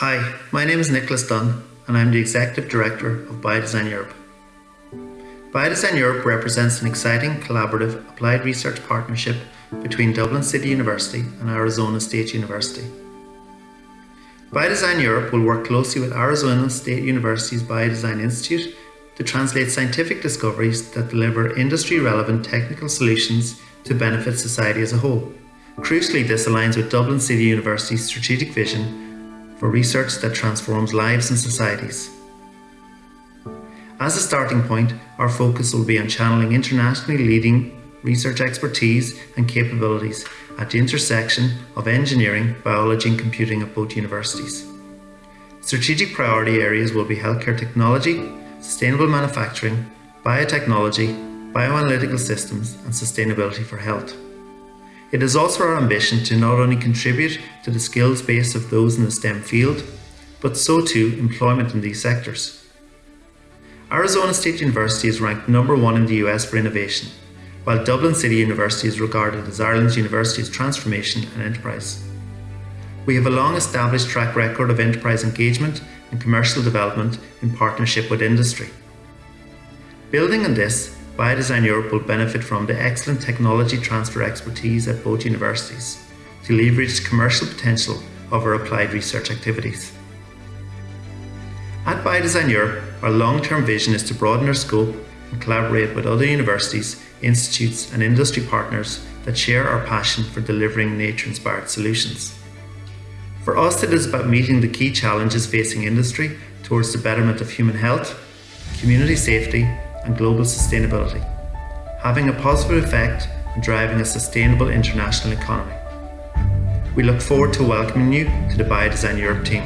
Hi, my name is Nicholas Dunne and I'm the Executive Director of Biodesign Europe. Biodesign Europe represents an exciting collaborative applied research partnership between Dublin City University and Arizona State University. Biodesign Europe will work closely with Arizona State University's Biodesign Institute to translate scientific discoveries that deliver industry-relevant technical solutions to benefit society as a whole. Crucially, this aligns with Dublin City University's strategic vision for research that transforms lives and societies. As a starting point, our focus will be on channeling internationally leading research expertise and capabilities at the intersection of engineering, biology and computing at both universities. Strategic priority areas will be healthcare technology, sustainable manufacturing, biotechnology, bioanalytical systems and sustainability for health. It is also our ambition to not only contribute to the skills base of those in the STEM field, but so too employment in these sectors. Arizona State University is ranked number one in the US for innovation, while Dublin City University is regarded as Ireland's university's transformation and enterprise. We have a long established track record of enterprise engagement and commercial development in partnership with industry. Building on this, Biodesign Europe will benefit from the excellent technology transfer expertise at both universities to leverage the commercial potential of our applied research activities. At Biodesign Europe, our long-term vision is to broaden our scope and collaborate with other universities, institutes and industry partners that share our passion for delivering nature-inspired solutions. For us, it is about meeting the key challenges facing industry towards the betterment of human health, community safety and global sustainability, having a positive effect and driving a sustainable international economy. We look forward to welcoming you to the Biodesign Europe team.